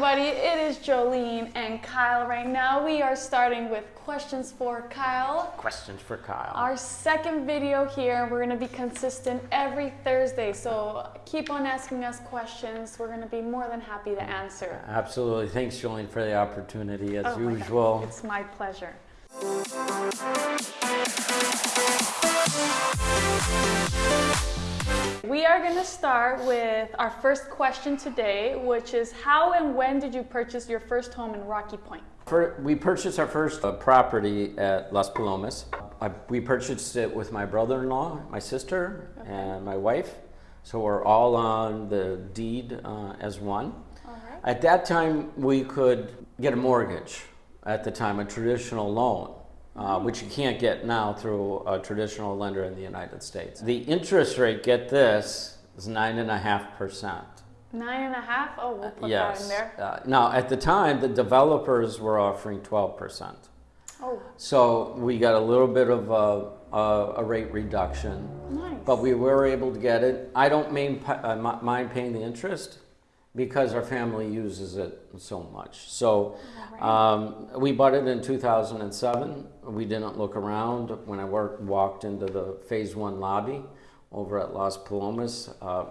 everybody. It is Jolene and Kyle right now. We are starting with questions for Kyle. Questions for Kyle. Our second video here. We're going to be consistent every Thursday. So keep on asking us questions. We're going to be more than happy to answer. Absolutely. Thanks, Jolene, for the opportunity as Oh usual. It's my pleasure. We are going to start with our first question today, which is how and when did you purchase your first home in Rocky Point? For, we purchased our first uh, property at Las Palomas. I, we purchased it with my brother-in-law, my sister, and my wife. So we're all on the deed uh, as one. Right. At that time, we could get a mortgage. At the time, a traditional loan, uh, which you can't get now through a traditional lender in the United States. The interest rate, get this, is nine and a half percent. Nine and a half? Oh, we'll put that in there. Uh, now, at the time, the developers were offering twelve percent. Oh, So we got a little bit of a, a, a rate reduction, nice. but we were able to get it. I don't main, uh, mind paying the interest because our family uses it so much. So um, we bought it in 2007. We didn't look around when I worked, walked into the phase one lobby over at Las Palomas. Uh,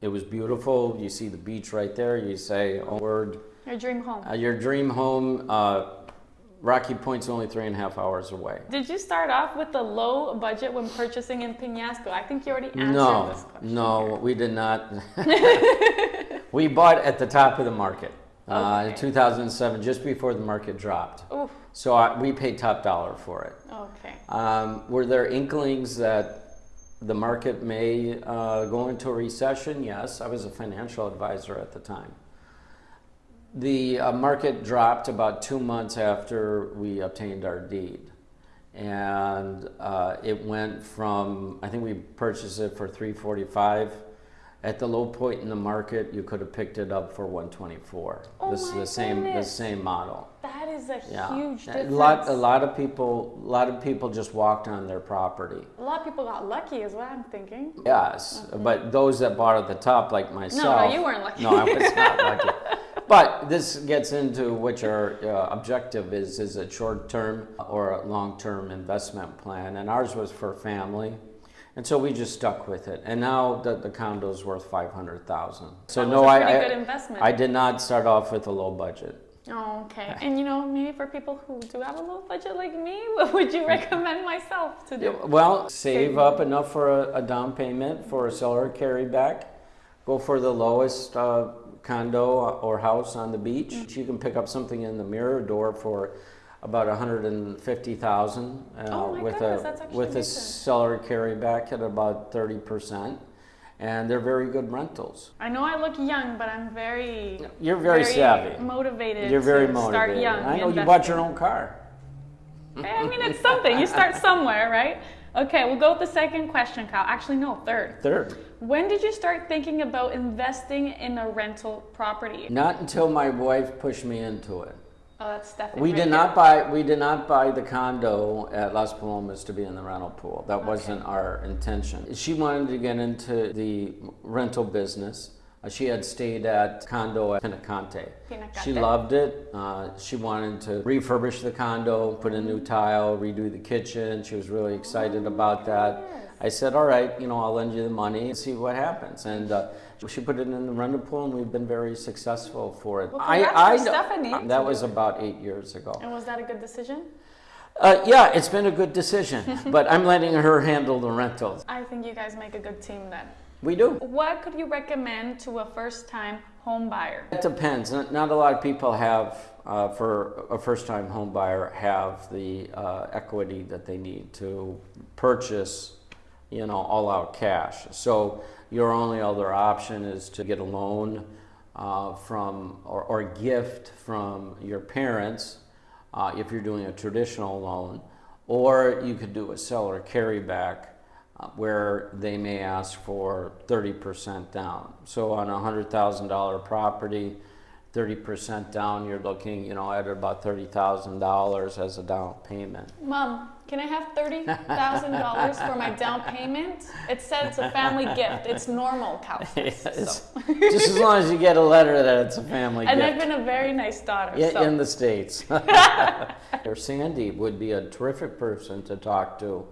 it was beautiful. You see the beach right there. You say, oh, word. Your dream home. Uh, your dream home, uh, Rocky Point's only three and a half hours away. Did you start off with a low budget when purchasing in Penasco? I think you already answered No, this question. no, we did not. we bought at the top of the market uh, in 2007, just before the market dropped. Oof, So I, we paid top dollar for it. okay. Um, were there inklings that the market may uh, go into a recession? Yes, I was a financial advisor at the time. The uh, market dropped about two months after we obtained our deed. And uh, it went from, I think we purchased it for 345. At the low point in the market, you could have picked it up for 124. Oh this is the same, the same model. That is a Yeah, huge a difference. lot, a lot of people, a lot of people just walked on their property. A lot of people got lucky, is what I'm thinking. Yes, but those that bought at the top, like myself. No, no, you weren't lucky. No, I was not lucky. But this gets into what your uh, objective is: is it short-term or a long-term investment plan? And ours was for family, and so we just stuck with it. And now the, the condo's worth five hundred thousand. So no, a I, pretty I, good investment. I did not start off with a low budget. Oh, okay. And you know, maybe for people who do have a low budget like me, what would you recommend myself to do? Well, save up enough for a, a down payment for a seller carryback. Go for the lowest uh, condo or house on the beach. Mm. You can pick up something in the Mirador for about 150,000 uh, Oh with goodness, a with a seller carryback at about 30%. And they're very good rentals. I know I look young, but I'm very, You're very, savvy. motivated. You're very to motivated. Start young. I know you bought your own car. I mean, it's something. You start somewhere, right? Okay, we'll go with the second question, Kyle. Actually, no, third. Third. When did you start thinking about investing in a rental property? Not until my wife pushed me into it. Oh, that's Stephanie. We right did there. not buy, we did not buy the condo at Las Palomas to be in the rental pool. That wasn't our intention. She wanted to get into the rental business. Uh, She had stayed at condo at Pinacante. She loved it. Uh, She wanted to refurbish the condo, put a new tile, redo the kitchen. She was really excited about that. I said, all right, you know, I'll lend you the money and see what happens. And uh, she put it in the rental pool and we've been very successful for it. Well, I- I Stephanie That was about eight years ago. And was that a good decision? Uh, yeah, it's been a good decision, but I'm letting her handle the rentals. I think you guys make a good team then. We do. What could you recommend to a first-time home buyer? It depends. Not a lot of people have, uh, for a first-time home buyer, have the uh, equity that they need to purchase, you know, all-out cash. So your only other option is to get a loan uh, from or, or gift from your parents uh, if you're doing a traditional loan, or you could do a seller carryback uh, where they may ask for 30% down. So on a $100,000 property, 30% down, you're looking, you know, at about $30,000 as a down payment. Mom, can I have thirty thousand dollars for my down payment? It said it's a family gift. It's normal, Calcis. Yes. So. Just as long as you get a letter that it's a family And gift. And I've been a very nice daughter. in, so. in the States. or Sandy would be a terrific person to talk to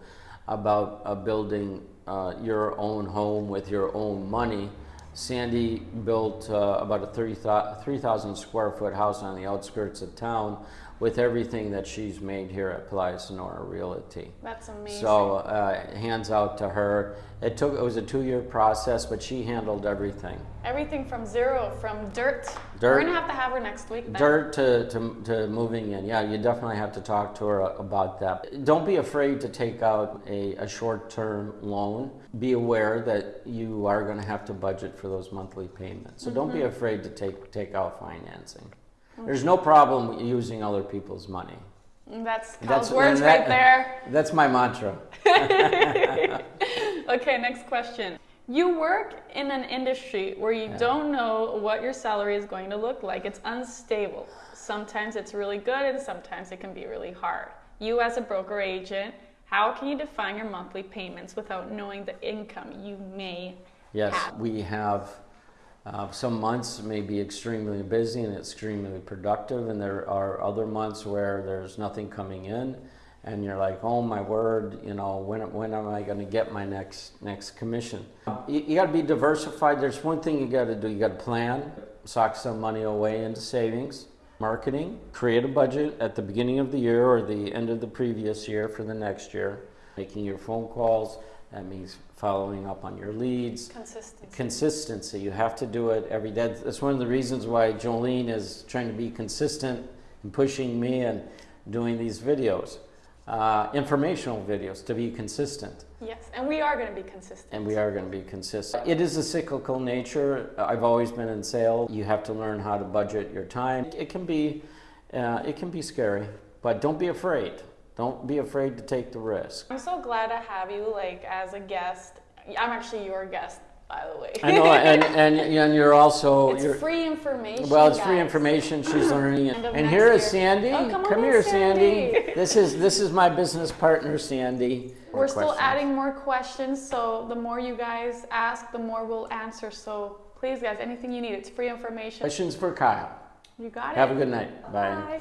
about uh, building uh, your own home with your own money. Sandy built uh, about a 30 3,000 square foot house on the outskirts of town with everything that she's made here at Playa Sonora Realty. That's amazing. So uh, hands out to her. It took it was a two year process, but she handled everything. Everything from zero, from dirt. Dirt. We're gonna have to have her next week. Then. Dirt to, to, to moving in. Yeah, you definitely have to talk to her about that. Don't be afraid to take out a, a short term loan. Be aware that you are going to have to budget for those monthly payments. So don't be afraid to take, take out financing. There's no problem using other people's money. That's Cal's words that- right there. That's my mantra. Okay, next question. You work in an industry where you don't know what your salary is going to look like. It's unstable. Sometimes it's really good and sometimes it can be really hard. You, as a broker agent, how can you define your monthly payments without knowing the income you may Yes, have? we have uh, some months may be extremely busy and extremely productive, and there are other months where there's nothing coming in, and you're like, oh my word, you know, when, when am I going to get my next next commission? You, you got to be diversified. There's one thing you got to do. You got to plan, sock some money away into savings. Marketing, create a budget at the beginning of the year or the end of the previous year for the next year. Making your phone calls, that means following up on your leads, Consistency. consistency. You have to do it every day. That's one of the reasons why Jolene is trying to be consistent and pushing me and doing these videos, uh, informational videos, to be consistent. Yes, and we are going to be consistent. And we are going to be consistent. It is a cyclical nature. I've always been in sales. You have to learn how to budget your time. It can be, uh, it can be scary, but don't be afraid. Don't be afraid to take the risk. I'm so glad to have you, like, as a guest. I'm actually your guest, by the way. I know, and, and, and you're also it's you're, free information. Well, it's free information. She's learning, End of and next here is year. Sandy. Oh, come on, here, Sandy. Sandy. This is this is my business partner, Sandy. We're still adding more questions, so the more you guys ask, the more we'll answer. So please, guys, anything you need, it's free information. questions for Kyle. You got it. Have a good night. Bye. Bye.